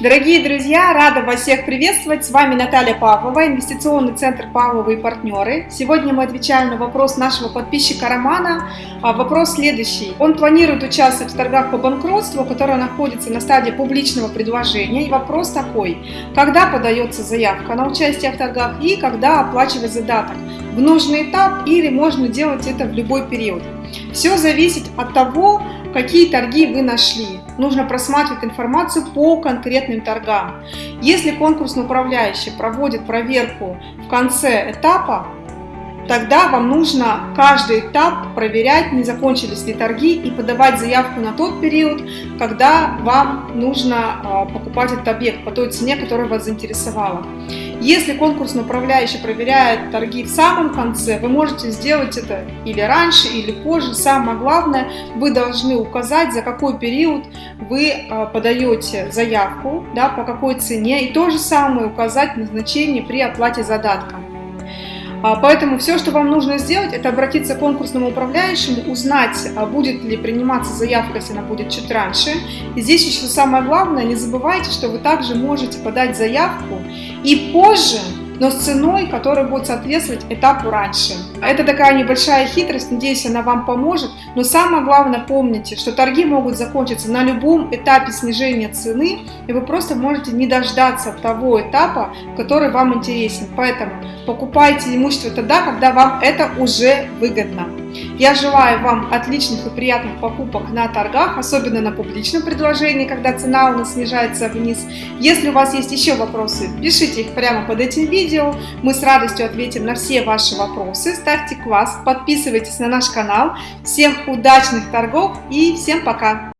Дорогие друзья, рада вас всех приветствовать. С вами Наталья Павлова, инвестиционный центр Павловы и партнеры. Сегодня мы отвечаем на вопрос нашего подписчика Романа. А вопрос следующий. Он планирует участвовать в торгах по банкротству, которое находится на стадии публичного предложения. И вопрос такой. Когда подается заявка на участие в торгах и когда оплачивать задаток? В нужный этап или можно делать это в любой период? Все зависит от того, какие торги вы нашли. Нужно просматривать информацию по конкретным торгам. Если конкурсный управляющий проводит проверку в конце этапа, тогда вам нужно каждый этап проверять, не закончились ли торги и подавать заявку на тот период, когда вам нужно а, покупать этот объект по той цене, которая вас заинтересовала. Если конкурсный управляющий проверяет торги в самом конце, вы можете сделать это или раньше, или позже. Самое главное, вы должны указать, за какой период вы а, подаете заявку, да, по какой цене, и то же самое указать назначение при оплате задатка. А, поэтому все, что вам нужно сделать, это обратиться к конкурсному управляющему, узнать, а, будет ли приниматься заявка, если она будет чуть раньше. И здесь еще самое главное, не забывайте, что вы также можете подать заявку и позже но с ценой, которая будет соответствовать этапу раньше. Это такая небольшая хитрость, надеюсь, она вам поможет. Но самое главное, помните, что торги могут закончиться на любом этапе снижения цены, и вы просто можете не дождаться того этапа, который вам интересен. Поэтому покупайте имущество тогда, когда вам это уже выгодно. Я желаю вам отличных и приятных покупок на торгах, особенно на публичном предложении, когда цена у нас снижается вниз. Если у вас есть еще вопросы, пишите их прямо под этим видео. Мы с радостью ответим на все ваши вопросы. Ставьте класс, подписывайтесь на наш канал. Всем удачных торгов и всем пока!